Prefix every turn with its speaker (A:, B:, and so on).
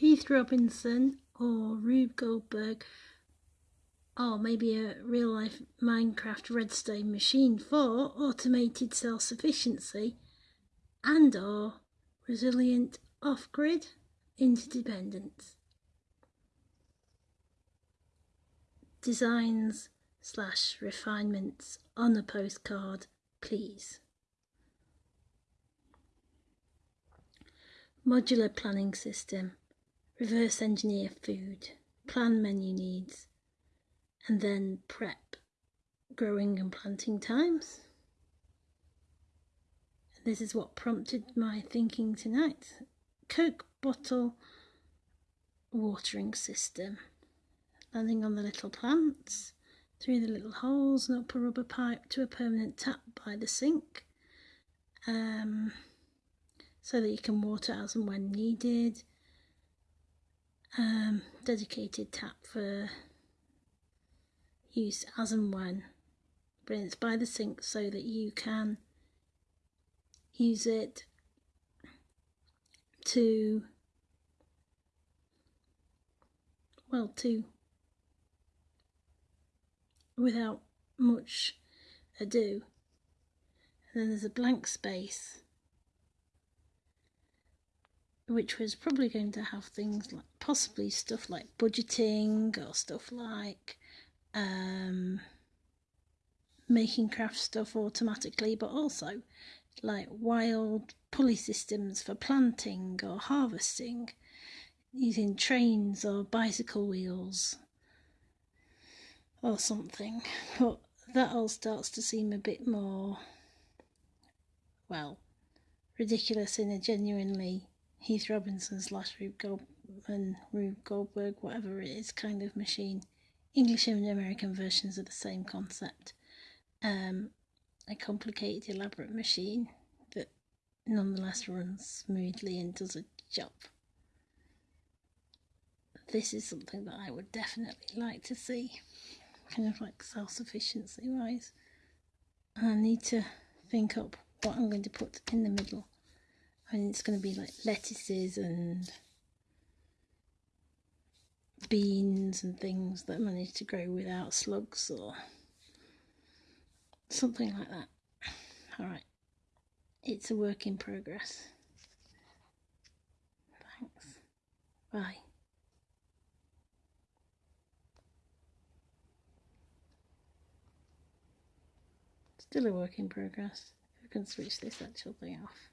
A: Heath Robinson or Rube Goldberg or maybe a real life Minecraft redstone machine for automated self-sufficiency and or resilient off-grid interdependence. Designs slash refinements on a postcard, please. Modular planning system, reverse engineer food, plan menu needs, and then prep growing and planting times. This is what prompted my thinking tonight. Coke bottle watering system. Landing on the little plants, through the little holes and up a rubber pipe to a permanent tap by the sink. Um, so that you can water as and when needed. Um, dedicated tap for use as and when. But it's by the sink so that you can use it to, well, to, without much ado. And then there's a blank space which was probably going to have things like possibly stuff like budgeting or stuff like um, making craft stuff automatically, but also like wild pulley systems for planting or harvesting using trains or bicycle wheels or something. But that all starts to seem a bit more, well, ridiculous in a genuinely Heath Robinson slash Rube Goldman, Rube Goldberg, whatever it is, kind of machine. English and American versions of the same concept. Um, a complicated, elaborate machine that nonetheless runs smoothly and does a job. This is something that I would definitely like to see, kind of like self sufficiency wise. And I need to think up what I'm going to put in the middle and it's going to be like lettuces and beans and things that manage to grow without slugs or something like that. Alright, it's a work in progress. Thanks. Bye. Still a work in progress. I can switch this actual thing off.